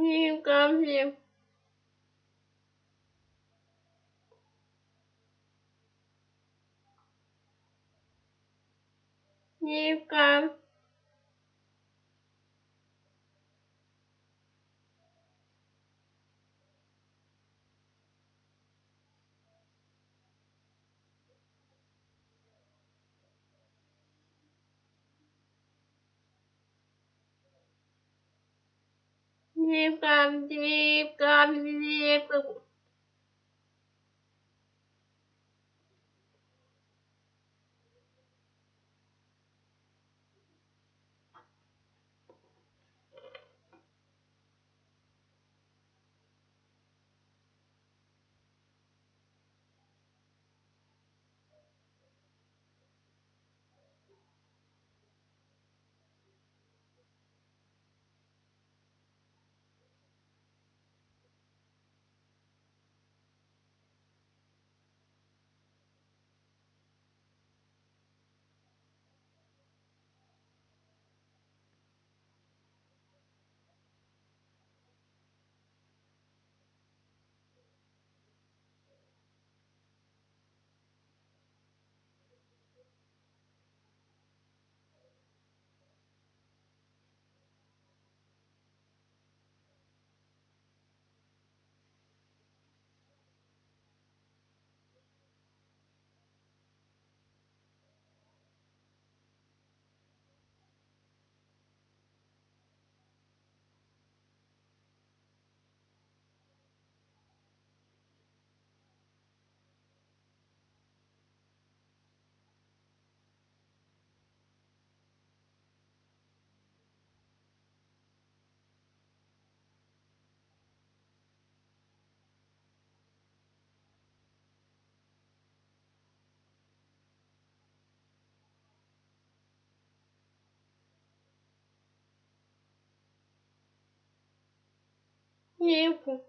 Никогда. Никогда. จีบกันจีบกันจีบกัน tempo.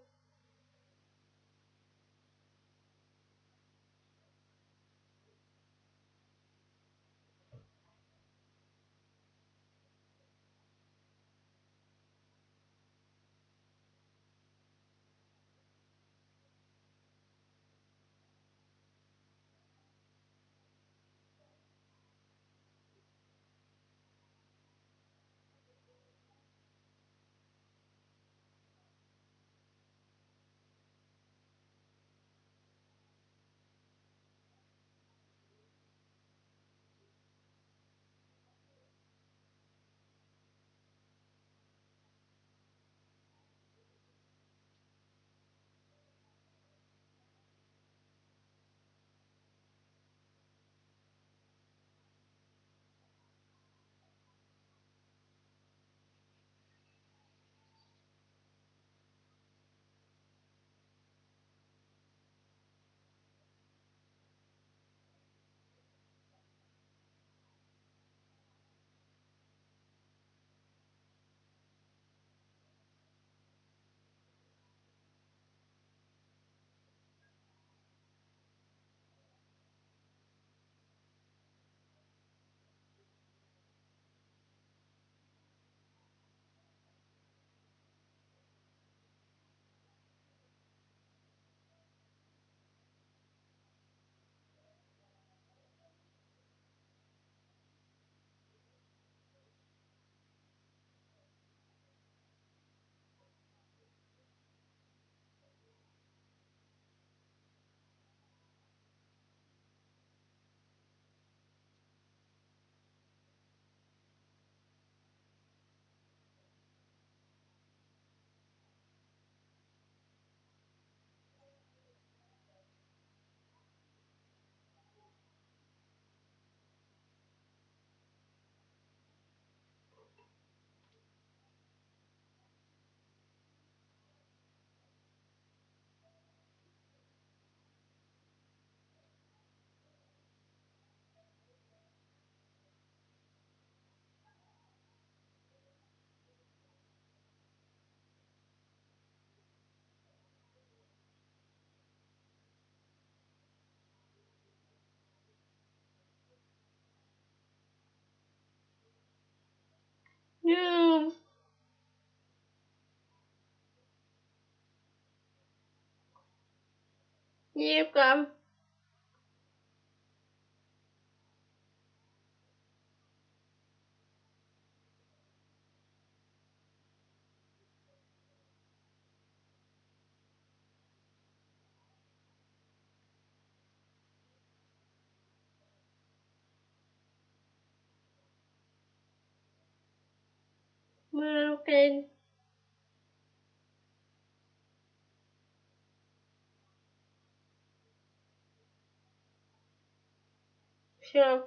Wiem. nhiếp cầm American Sure.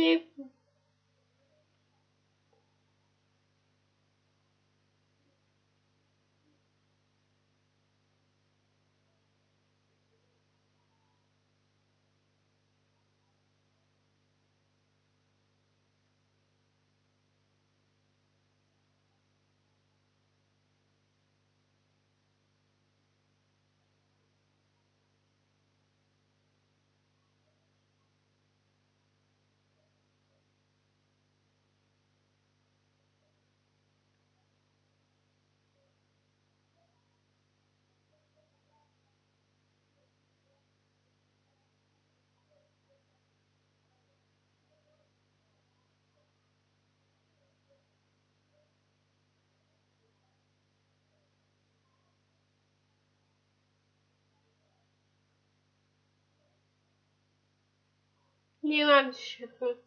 Nhiếp Не надо считать.